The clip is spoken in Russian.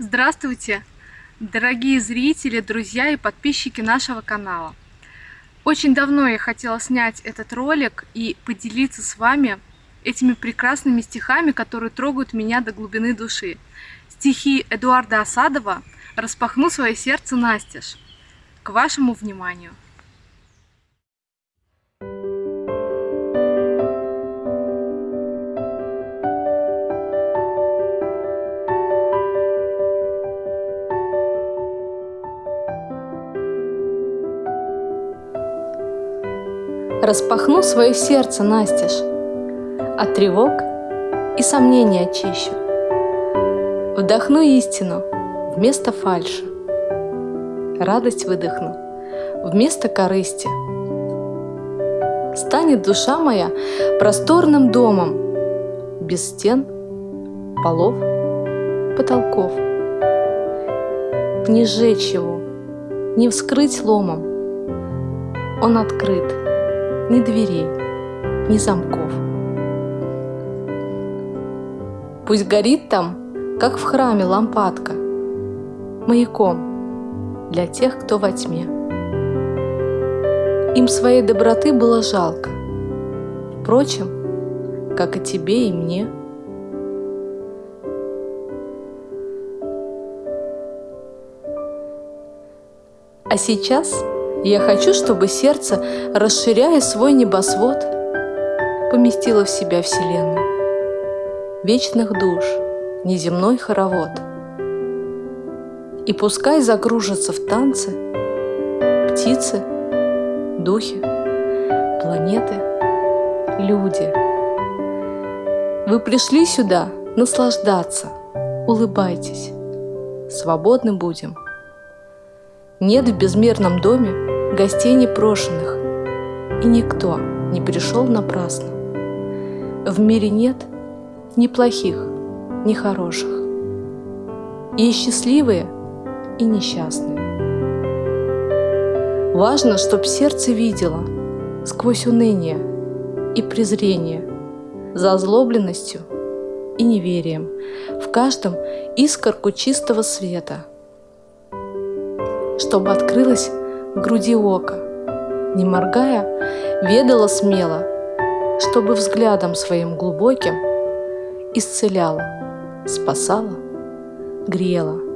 Здравствуйте, дорогие зрители, друзья и подписчики нашего канала. Очень давно я хотела снять этот ролик и поделиться с вами этими прекрасными стихами, которые трогают меня до глубины души. Стихи Эдуарда Осадова «Распахну свое сердце настежь». К вашему вниманию. Распахну свое сердце настежь, От тревог и сомнений очищу. Вдохну истину вместо фальши, Радость выдохну вместо корысти. Станет душа моя просторным домом, Без стен, полов, потолков. Не сжечь его, не вскрыть ломом, Он открыт — ни дверей, ни замков. Пусть горит там, как в храме лампадка, маяком для тех, кто во тьме. Им своей доброты было жалко, впрочем, как и тебе и мне. А сейчас я хочу, чтобы сердце, расширяя свой небосвод, поместило в себя Вселенную, вечных душ, неземной хоровод. И пускай загружатся в танцы птицы, духи, планеты, люди. Вы пришли сюда наслаждаться, улыбайтесь, свободны будем. Нет в безмерном доме гостей непрошенных, и никто не пришел напрасно. В мире нет ни плохих, ни хороших, и счастливые, и несчастные. Важно, чтоб сердце видело сквозь уныние и презрение, за озлобленностью и неверием в каждом искорку чистого света, чтобы открылась в груди ока, не моргая, ведала смело, чтобы взглядом своим глубоким исцеляла, спасала, грела.